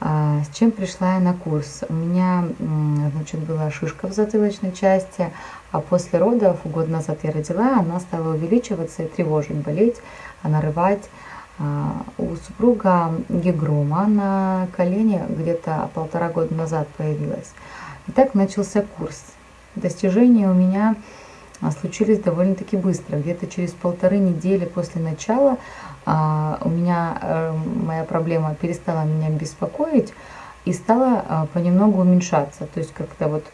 А, с чем пришла я на курс? У меня значит, была шишка в затылочной части, а после родов, год назад я родила, она стала увеличиваться и тревожить, болеть, нарывать. А, у супруга гигрома на колене где-то полтора года назад появилась. И так начался курс. Достижения у меня случились довольно-таки быстро. Где-то через полторы недели после начала а, у меня э, моя проблема перестала меня беспокоить и стала а, понемногу уменьшаться. То есть как-то вот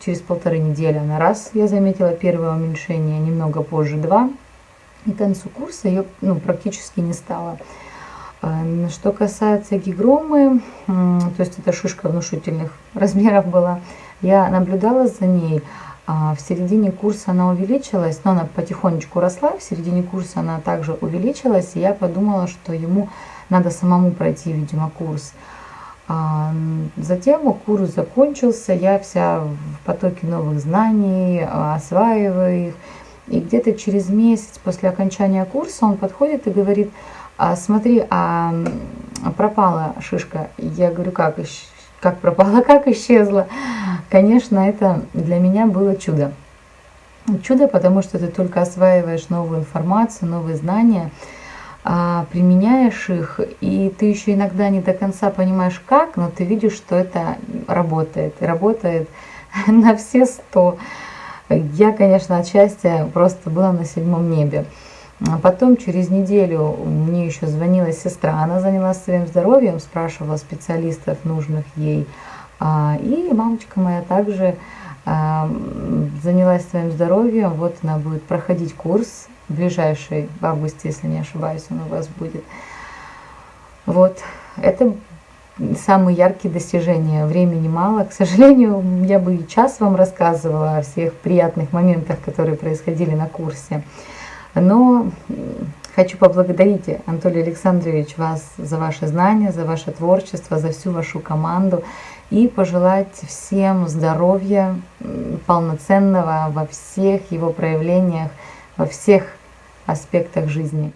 через полторы недели она раз, я заметила первое уменьшение, немного позже два. И к концу курса ее ну, практически не стало. Что касается гигромы, то есть эта шишка внушительных размеров была, я наблюдала за ней, а в середине курса она увеличилась, но она потихонечку росла, в середине курса она также увеличилась, и я подумала, что ему надо самому пройти, видимо, курс. А затем курс закончился, я вся в потоке новых знаний, осваиваю их. И где-то через месяц после окончания курса он подходит и говорит, а, смотри, а пропала шишка. Я говорю, как, как пропала, как исчезла. Конечно, это для меня было чудо. Чудо, потому что ты только осваиваешь новую информацию, новые знания, а, применяешь их, и ты еще иногда не до конца понимаешь как, но ты видишь, что это работает. И работает на все сто. Я, конечно, от счастья просто была на седьмом небе. А потом через неделю еще звонила сестра, она занялась своим здоровьем, спрашивала специалистов, нужных ей. А, и мамочка моя также а, занялась своим здоровьем. Вот она будет проходить курс ближайший, в августе, если не ошибаюсь, он у вас будет. Вот, это самые яркие достижения. Времени мало. К сожалению, я бы и час вам рассказывала о всех приятных моментах, которые происходили на курсе. Но хочу поблагодарить, Анатолий Александрович, вас за ваши знания, за ваше творчество, за всю вашу команду и пожелать всем здоровья полноценного во всех его проявлениях, во всех аспектах жизни.